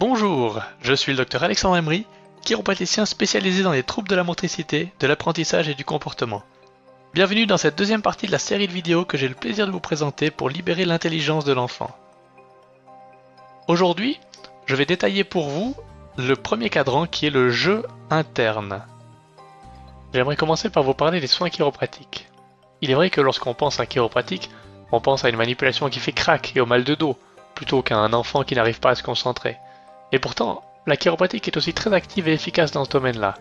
Je suis le docteur Alexandre Emery, chiropraticien spécialisé dans les troubles de la motricité, de l'apprentissage et du comportement. Bienvenue dans cette deuxième partie de la série de vidéos que j'ai le plaisir de vous présenter pour libérer l'intelligence de l'enfant. Aujourd'hui, je vais détailler pour vous le premier cadran qui est le jeu interne. J'aimerais commencer par vous parler des soins chiropratiques. Il est vrai que lorsqu'on pense à chiropratique, on pense à une manipulation qui fait crack et au mal de dos, plutôt qu'à un enfant qui n'arrive pas à se concentrer. Et pourtant, la chiropratique est aussi très active et efficace dans ce domaine-là.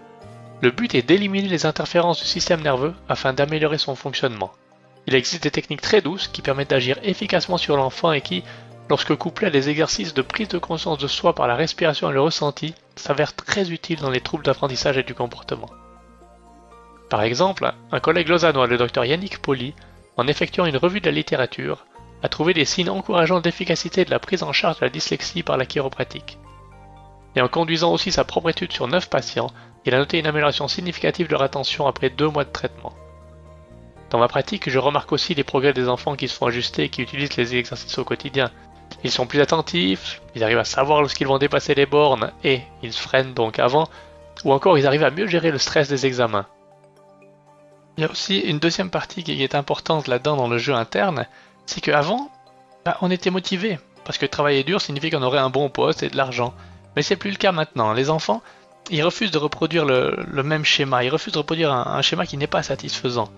Le but est d'éliminer les interférences du système nerveux afin d'améliorer son fonctionnement. Il existe des techniques très douces qui permettent d'agir efficacement sur l'enfant et qui, lorsque couplées à des exercices de prise de conscience de soi par la respiration et le ressenti, s'avèrent très utiles dans les troubles d'apprentissage et du comportement. Par exemple, un collègue lausannois, le docteur Yannick Poli, en effectuant une revue de la littérature, a trouvé des signes encourageants d'efficacité de la prise en charge de la dyslexie par la chiropratique. Et en conduisant aussi sa propre étude sur 9 patients, il a noté une amélioration significative de leur attention après 2 mois de traitement. Dans ma pratique, je remarque aussi les progrès des enfants qui se font ajuster et qui utilisent les exercices au quotidien. Ils sont plus attentifs, ils arrivent à savoir lorsqu'ils vont dépasser les bornes et ils freinent donc avant, ou encore ils arrivent à mieux gérer le stress des examens. Il y a aussi une deuxième partie qui est importante là-dedans dans le jeu interne, c'est qu'avant, bah, on était motivé, parce que travailler dur signifie qu'on aurait un bon poste et de l'argent. Mais c'est plus le cas maintenant. Les enfants, ils refusent de reproduire le, même schéma, ils refusent de reproduire un, schéma qui n'est pas satisfaisant.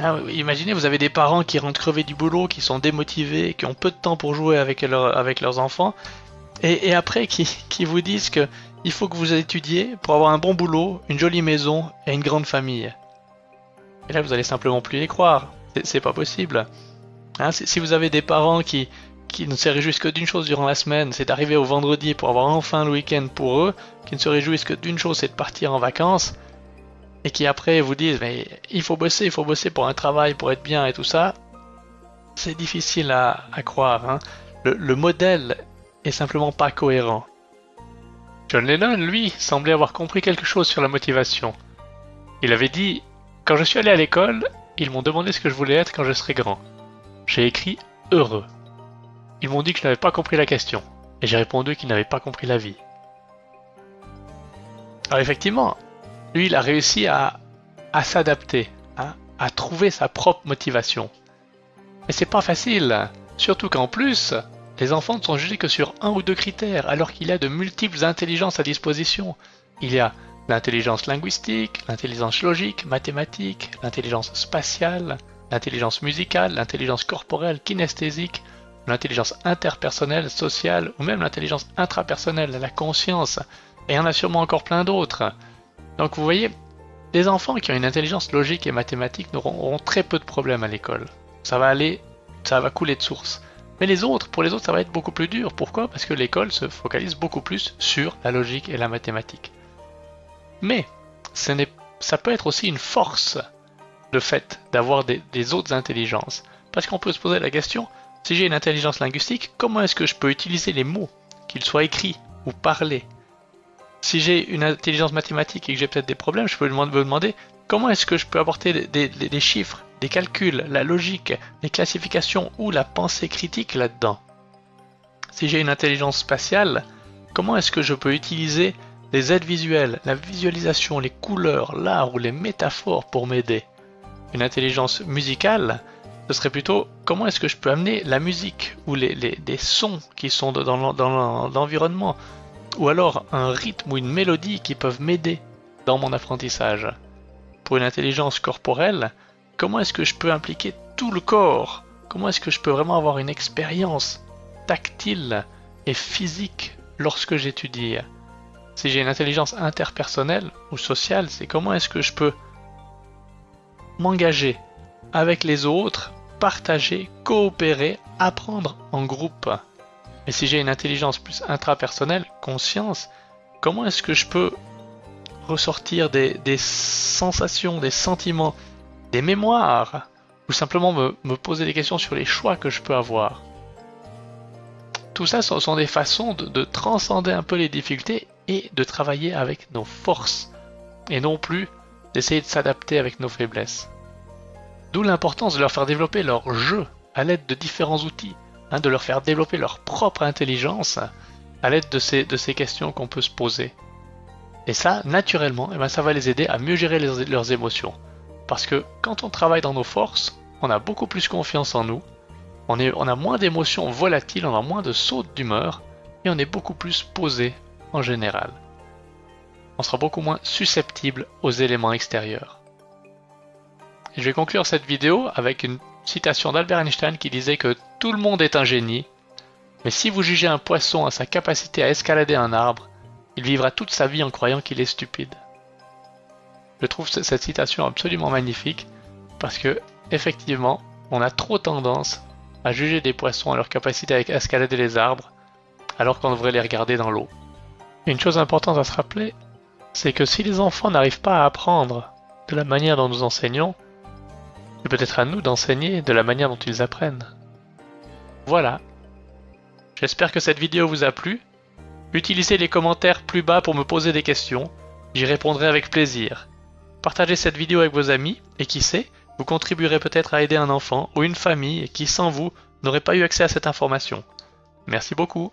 Ah, imaginez, vous avez des parents qui rentrent crevés du boulot, qui sont démotivés, qui ont peu de temps pour jouer avec, leurs enfants, et, après qui, vous disent que il faut que vous étudiez pour avoir un bon boulot, une jolie maison et une grande famille. Et là, vous allez simplement plus les croire. C'est pas possible. Hein, si vous avez des parents qui, qui ne se réjouissent que d'une chose durant la semaine, c'est d'arriver au vendredi pour avoir enfin le week-end pour eux, qui ne se réjouissent que d'une chose, c'est de partir en vacances, et qui après vous disent mais il faut bosser, il faut bosser pour un travail, pour être bien et tout ça, c'est difficile à, croire. Hein. Le, le modèle est simplement pas cohérent. John Lennon, lui, semblait avoir compris quelque chose sur la motivation. Il avait dit quand je suis allé à l'école, ils m'ont demandé ce que je voulais être quand je serais grand. J'ai écrit heureux. Ils m'ont dit que je n'avais pas compris la question, et j'ai répondu qu'ils n'avaient pas compris la vie. Alors effectivement, lui, il a réussi à, s'adapter, hein, à trouver sa propre motivation. Mais c'est pas facile, surtout qu'en plus, les enfants ne sont jugés que sur un ou deux critères, alors qu'il a de multiples intelligences à disposition. Il y a l'intelligence linguistique, l'intelligence logique, mathématique, l'intelligence spatiale, l'intelligence musicale, l'intelligence corporelle, kinesthésique, l'intelligence interpersonnelle, sociale ou même l'intelligence intrapersonnelle, la conscience. Et il y en a sûrement encore plein d'autres. Donc vous voyez, les enfants qui ont une intelligence logique et mathématique auront très peu de problèmes à l'école. Ça va aller, ça va couler de source. Mais les autres, pour les autres, ça va être beaucoup plus dur. Pourquoi? Parce que l'école se focalise beaucoup plus sur la logique et la mathématique. Mais ça peut être aussi une force, le fait d'avoir des, autres intelligences. Parce qu'on peut se poser la question, si j'ai une intelligence linguistique, comment est-ce que je peux utiliser les mots, qu'ils soient écrits ou parlés? Si j'ai une intelligence mathématique et que j'ai peut-être des problèmes, je peux me demander comment est-ce que je peux apporter des, chiffres, des calculs, la logique, les classifications ou la pensée critique là-dedans? Si j'ai une intelligence spatiale, comment est-ce que je peux utiliser les aides visuelles, la visualisation, les couleurs, l'art ou les métaphores pour m'aider? Une intelligence musicale, ce serait plutôt comment est-ce que je peux amener la musique ou les, sons qui sont dans l'environnement, ou alors un rythme ou une mélodie qui peuvent m'aider dans mon apprentissage? Pour une intelligence corporelle, comment est-ce que je peux impliquer tout le corps? Comment est-ce que je peux vraiment avoir une expérience tactile et physique lorsque j'étudie? Si j'ai une intelligence interpersonnelle ou sociale, c'est comment est-ce que je peux m'engager avec les autres, partager, coopérer, apprendre en groupe. Mais si j'ai une intelligence plus intrapersonnelle, conscience, comment est-ce que je peux ressortir des, sensations, des sentiments, des mémoires, ou simplement me poser des questions sur les choix que je peux avoir? Tout ça ce sont des façons de, transcender un peu les difficultés et de travailler avec nos forces, et non plus d'essayer de s'adapter avec nos faiblesses. D'où l'importance de leur faire développer leur jeu à l'aide de différents outils, hein, de leur faire développer leur propre intelligence, à l'aide de ces, questions qu'on peut se poser. Et ça, naturellement, eh ben, ça va les aider à mieux gérer leurs émotions. Parce que quand on travaille dans nos forces, on a beaucoup plus confiance en nous, on a moins d'émotions volatiles, on a moins de sautes d'humeur, et on est beaucoup plus posé en général. On sera beaucoup moins susceptible aux éléments extérieurs. Je vais conclure cette vidéo avec une citation d'Albert Einstein qui disait que tout le monde est un génie, mais si vous jugez un poisson à sa capacité à escalader un arbre, il vivra toute sa vie en croyant qu'il est stupide. Je trouve cette citation absolument magnifique parce que, effectivement, on a trop tendance à juger des poissons à leur capacité à escalader les arbres alors qu'on devrait les regarder dans l'eau. Une chose importante à se rappeler, c'est que si les enfants n'arrivent pas à apprendre de la manière dont nous enseignons, c'est peut-être à nous d'enseigner de la manière dont ils apprennent. Voilà. J'espère que cette vidéo vous a plu. Utilisez les commentaires plus bas pour me poser des questions, j'y répondrai avec plaisir. Partagez cette vidéo avec vos amis, et qui sait, vous contribuerez peut-être à aider un enfant ou une famille qui sans vous n'aurait pas eu accès à cette information. Merci beaucoup.